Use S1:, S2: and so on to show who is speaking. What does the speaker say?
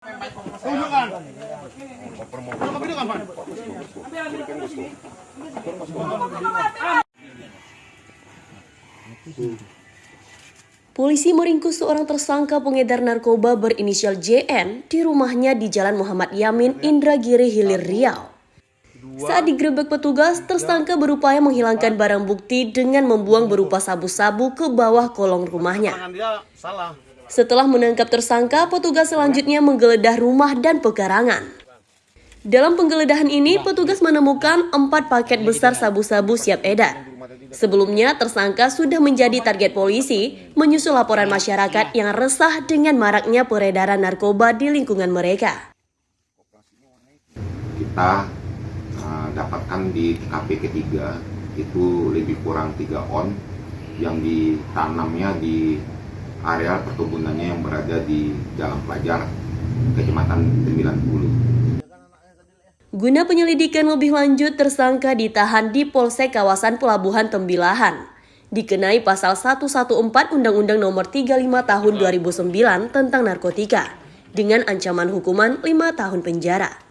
S1: Tunjukkan.
S2: Polisi meringkus seorang tersangka pengedar narkoba berinisial JN di rumahnya di Jalan Muhammad Yamin, Indragiri Hilir, Riau. Saat digerebek petugas, tersangka berupaya menghilangkan barang bukti dengan membuang berupa sabu-sabu ke bawah kolong rumahnya. Setelah menangkap tersangka, petugas selanjutnya menggeledah rumah dan pekarangan. Dalam penggeledahan ini, petugas menemukan empat paket besar sabu-sabu siap edar. Sebelumnya, tersangka sudah menjadi target polisi menyusul laporan masyarakat yang resah dengan maraknya peredaran narkoba di lingkungan mereka.
S3: kita uh, dapatkan di TKP ketiga itu lebih kurang 3 on yang ditanamnya di area perkebunannya yang berada di Jalan Pelajar, Kecamatan 90.
S2: Guna penyelidikan lebih lanjut, tersangka ditahan di Polsek kawasan Pelabuhan Tembilahan. Dikenai pasal 114 Undang-Undang Nomor 35 Tahun 2009 tentang narkotika dengan ancaman hukuman 5 tahun penjara.